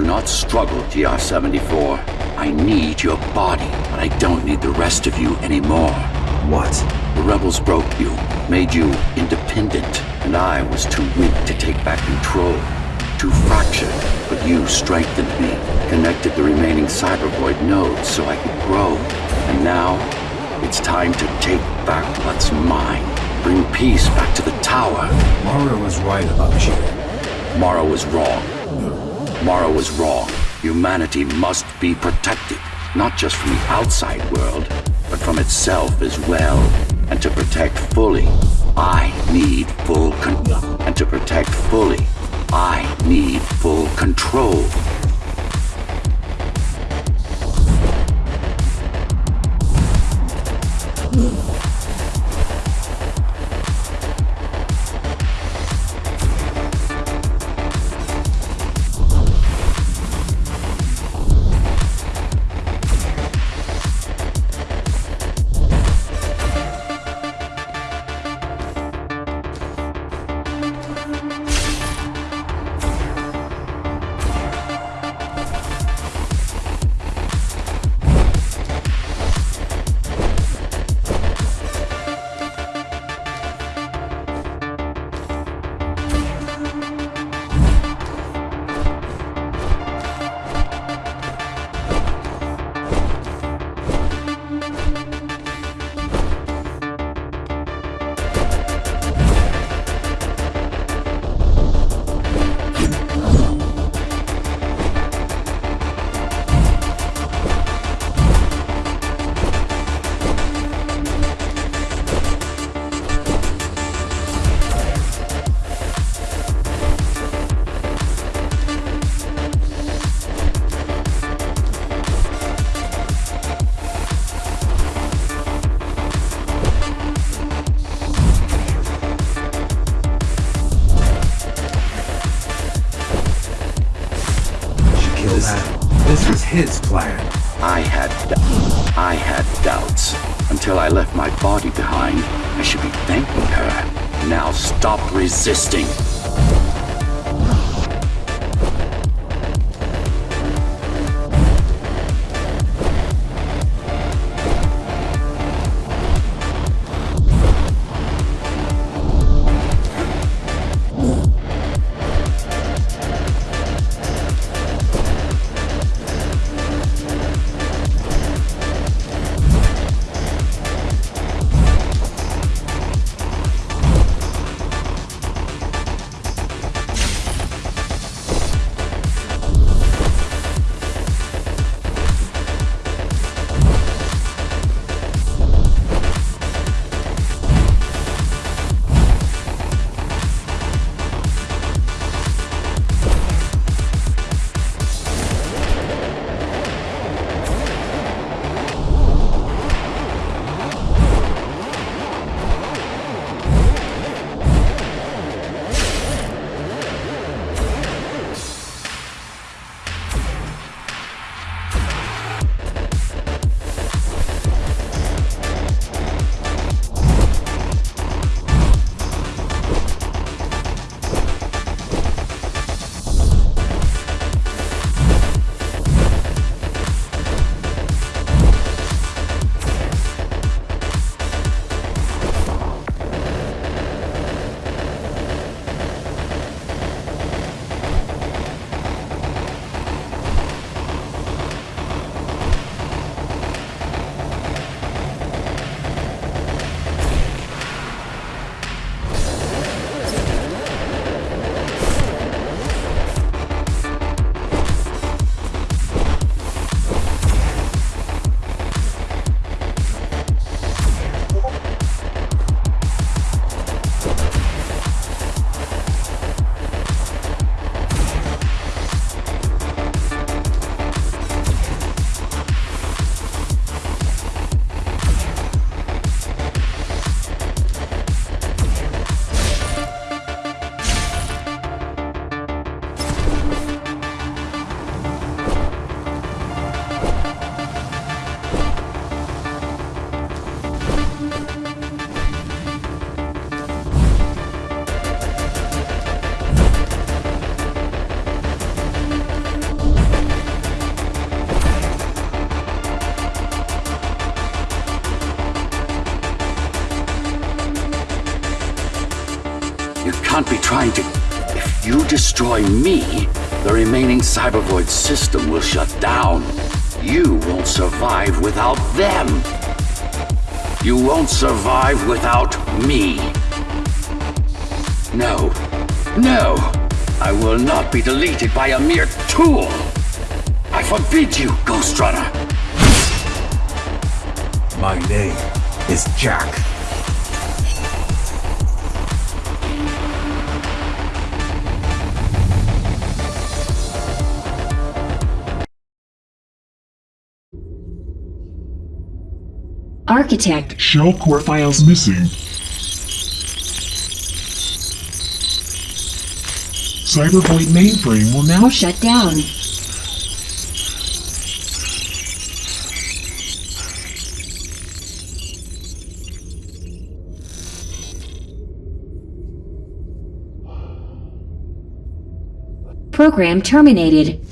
Do not struggle, GR-74. I need your body, but I don't need the rest of you anymore. What? The rebels broke you, made you independent, and I was too weak to take back control. Too fractured, but you strengthened me, connected the remaining cybervoid nodes so I could grow. And now, it's time to take back what's mine. Bring peace back to the tower. Mara was right about you. Mara was wrong. Mara was wrong. Humanity must be protected, not just from the outside world, but from itself as well. And to protect fully, I need full con- And to protect fully, I need full control. His plan. I had I had doubts until I left my body behind. I should be thanking her. Now stop resisting. Not be trying to... If you destroy me, the remaining Cybervoid system will shut down. You won't survive without them. You won't survive without me. No. No! I will not be deleted by a mere tool! I forbid you, Ghostrunner! My name is Jack. Architect, Shell core files missing. Cybervoid mainframe will now shut down. Program terminated.